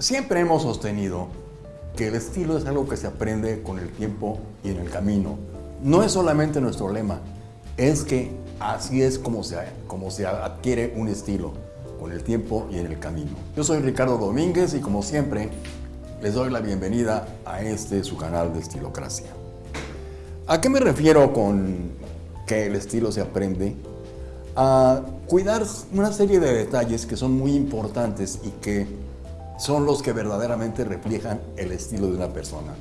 Siempre hemos sostenido que el estilo es algo que se aprende con el tiempo y en el camino. No es solamente nuestro lema, es que así es como se, como se adquiere un estilo, con el tiempo y en el camino. Yo soy Ricardo Domínguez y como siempre les doy la bienvenida a este su canal de Estilocracia. ¿A qué me refiero con que el estilo se aprende? A cuidar una serie de detalles que son muy importantes y que son los que verdaderamente reflejan el estilo de una persona.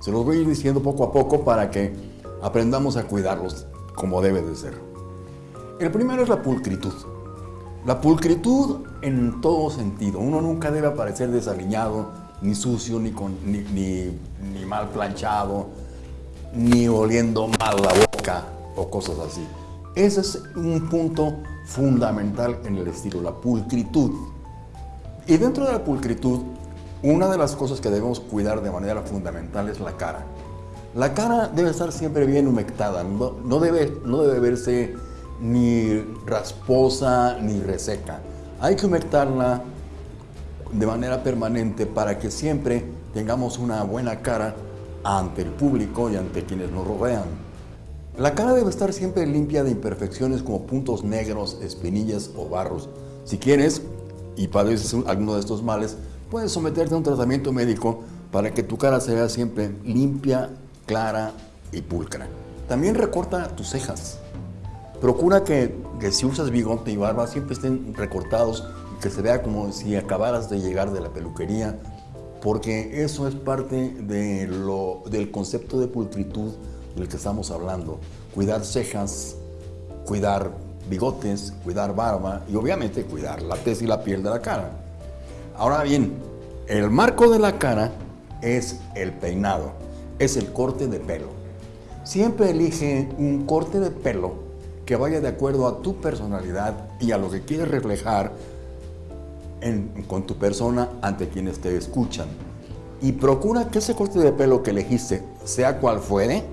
Se los voy a ir diciendo poco a poco para que aprendamos a cuidarlos como debe de ser. El primero es la pulcritud. La pulcritud en todo sentido. Uno nunca debe aparecer desaliñado, ni sucio, ni, con, ni, ni, mal planchado, ni oliendo mal la boca o cosas así. Ese es un punto fundamental en el estilo, la pulcritud. Y dentro de la pulcritud, una de las cosas que debemos cuidar de manera fundamental es la cara. La cara debe estar siempre bien humectada, no, debe, no debe verse ni rasposa ni reseca. Hay que humectarla de manera permanente para que siempre tengamos una buena cara ante el público y ante quienes nos rodean. La cara debe estar siempre limpia de imperfecciones como puntos negros, espinillas o barros. Si quieres, y padeces alguno de estos males, puedes someterte a un tratamiento médico para que tu cara sea siempre limpia, clara y pulcra. También recorta tus cejas. Procura que, que, si usas bigote y barba siempre estén recortados y que se vea como si acabaras de llegar de la peluquería, porque eso es parte de lo, del concepto de pulcritud del que estamos hablando. Cuidar cejas, cuidar bigotes, cuidar barba y obviamente cuidar la tez y la piel de la cara. Ahora bien, el marco de la cara es el peinado, es el corte de pelo. Siempre elige un corte de pelo que vaya de acuerdo a tu personalidad y a lo que quieres reflejar con tu persona ante quienes te escuchan. Y procura que ese corte de pelo que elegiste, sea cual fuere,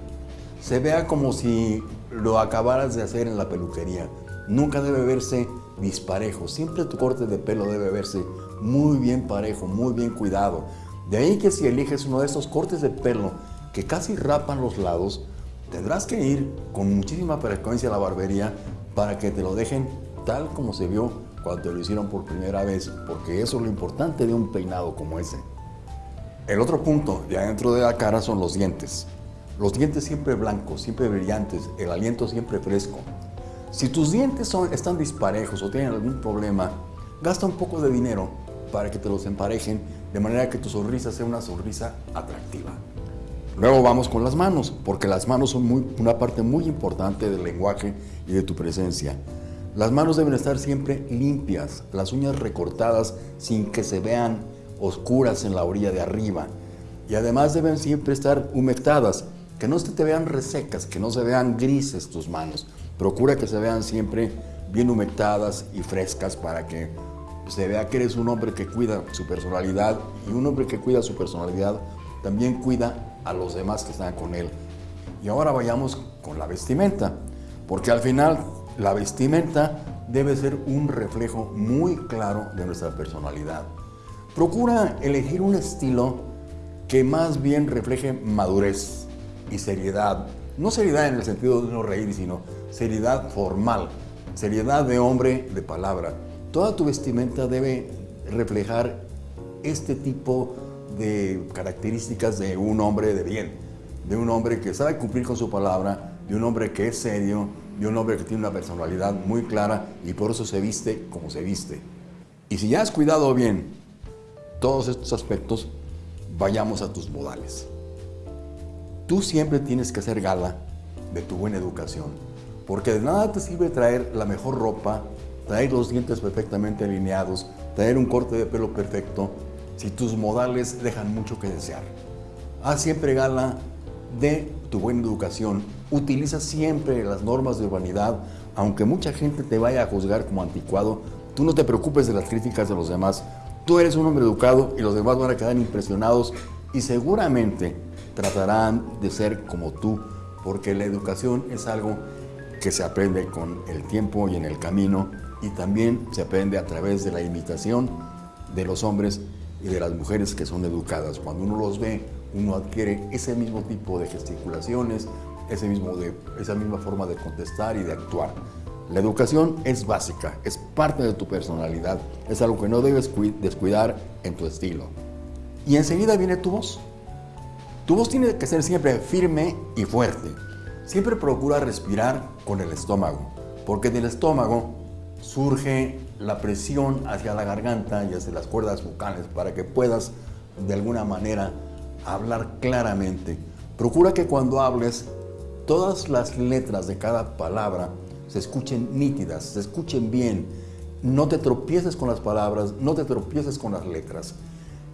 se vea como si lo acabaras de hacer en la peluquería. Nunca debe verse disparejo. Siempre tu corte de pelo debe verse muy bien parejo, muy bien cuidado. De ahí que si eliges uno de esos cortes de pelo que casi rapan los lados, tendrás que ir con muchísima frecuencia a la barbería para que te lo dejen tal como se vio cuando lo hicieron por primera vez, porque eso es lo importante de un peinado como ese. El otro punto de adentro de la cara son los dientes. Los dientes siempre blancos, siempre brillantes, el aliento siempre fresco. Si tus dientes son, están disparejos o tienen algún problema, gasta un poco de dinero para que te los emparejen de manera que tu sonrisa sea una sonrisa atractiva. Luego vamos con las manos, porque las manos son una parte muy importante del lenguaje y de tu presencia. Las manos deben estar siempre limpias, las uñas recortadas sin que se vean oscuras en la orilla de arriba. Y además deben siempre estar humectadas, que no se te vean resecas, que no se vean grises tus manos. Procura que se vean siempre bien humectadas y frescas para que se vea que eres un hombre que cuida su personalidad y un hombre que cuida su personalidad también cuida a los demás que están con él. Y ahora vayamos con la vestimenta, porque al final la vestimenta debe ser un reflejo muy claro de nuestra personalidad. Procura elegir un estilo que más bien refleje madurez, y seriedad. No seriedad en el sentido de no reír, sino seriedad formal, seriedad de hombre de palabra. Toda tu vestimenta debe reflejar este tipo de características de un hombre de bien, de un hombre que sabe cumplir con su palabra, de un hombre que es serio, de un hombre que tiene una personalidad muy clara y por eso se viste como se viste. Y si ya has cuidado bien todos estos aspectos, vayamos a tus modales. Tú siempre tienes que hacer gala de tu buena educación, porque de nada te sirve traer la mejor ropa, traer los dientes perfectamente alineados, traer un corte de pelo perfecto, si tus modales dejan mucho que desear. Haz siempre gala de tu buena educación. Utiliza siempre las normas de urbanidad, aunque mucha gente te vaya a juzgar como anticuado, tú no te preocupes de las críticas de los demás. Tú eres un hombre educado y los demás van a quedar impresionados y seguramente tratarán de ser como tú, porque la educación es algo que se aprende con el tiempo y en el camino y también se aprende a través de la imitación de los hombres y de las mujeres que son educadas. Cuando uno los ve, uno adquiere ese mismo tipo de gesticulaciones, ese mismo de, esa misma forma de contestar y de actuar. La educación es básica, es parte de tu personalidad, es algo que no debes descuidar en tu estilo. Y enseguida viene tu voz. Tu voz tiene que ser siempre firme y fuerte. Siempre procura respirar con el estómago, porque del estómago surge la presión hacia la garganta y hacia las cuerdas vocales para que puedas de alguna manera hablar claramente. Procura que cuando hables todas las letras de cada palabra se escuchen nítidas, se escuchen bien. No te tropieces con las palabras, no te tropieces con las letras.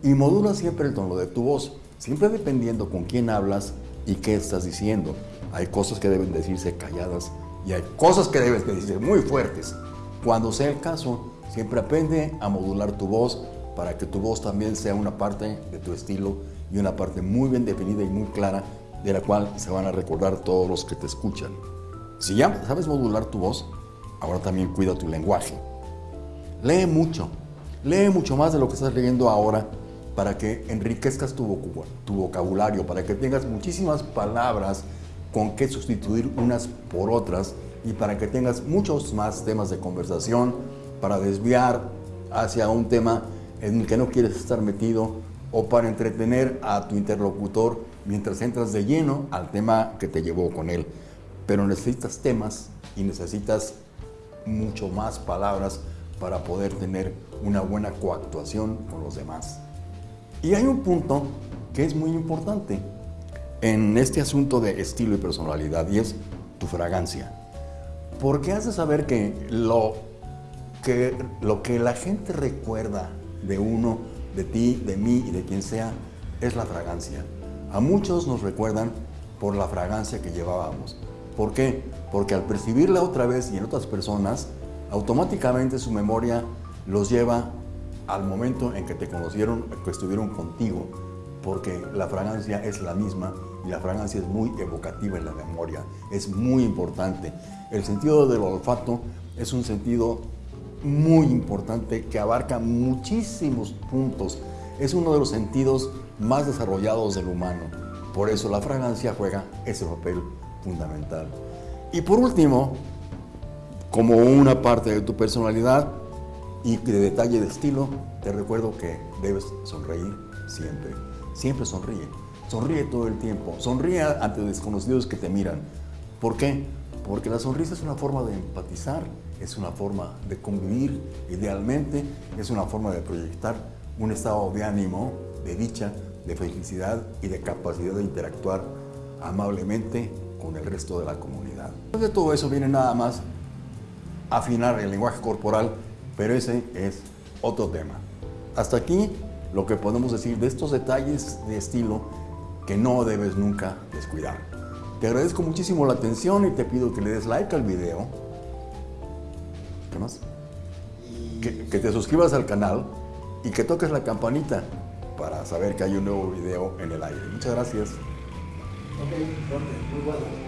Y modula siempre el tono de tu voz, siempre dependiendo con quién hablas y qué estás diciendo. Hay cosas que deben decirse calladas y hay cosas que deben decirse muy fuertes. Cuando sea el caso, siempre aprende a modular tu voz para que tu voz también sea una parte de tu estilo y una parte muy bien definida y muy clara de la cual se van a recordar todos los que te escuchan. Si ya sabes modular tu voz, ahora también cuida tu lenguaje. Lee mucho, lee mucho más de lo que estás leyendo ahora para que enriquezcas tu, vocabulario, para que tengas muchísimas palabras con que sustituir unas por otras y para que tengas muchos más temas de conversación para desviar hacia un tema en el que no quieres estar metido o para entretener a tu interlocutor mientras entras de lleno al tema que te llevó con él. Pero necesitas temas y necesitas mucho más palabras para poder tener una buena coactuación con los demás. Y hay un punto que es muy importante en este asunto de estilo y personalidad y es tu fragancia. Porque has saber que lo que, lo que la gente recuerda de uno, de ti, de mí y de quien sea, es la fragancia. A muchos nos recuerdan por la fragancia que llevábamos. ¿Por qué? Porque al percibirla otra vez y en otras personas, automáticamente su memoria los lleva al momento en que te conocieron, que estuvieron contigo, porque la fragancia es la misma y la fragancia es muy evocativa en la memoria, es muy importante. El sentido del olfato es un sentido muy importante que abarca muchísimos puntos. Es uno de los sentidos más desarrollados del humano. Por eso la fragancia juega ese papel fundamental. Y por último, como una parte de tu personalidad y de detalle de estilo, te recuerdo que debes sonreír siempre. Siempre sonríe. Sonríe todo el tiempo. Sonríe ante desconocidos que te miran. ¿Por qué? Porque la sonrisa es una forma de empatizar, es una forma de convivir, idealmente es una forma de proyectar un estado de ánimo, de dicha, de felicidad y de capacidad de interactuar amablemente con el resto de la comunidad. De todo eso viene nada más afinar el lenguaje corporal, pero ese es otro tema. Hasta aquí lo que podemos decir de estos detalles de estilo que no debes nunca descuidar. Te agradezco muchísimo la atención y te pido que le des like al video. ¿Qué más? Que, te suscribas al canal y que toques la campanita para saber que hay un nuevo video en el aire. Muchas gracias. Ok, muy bueno.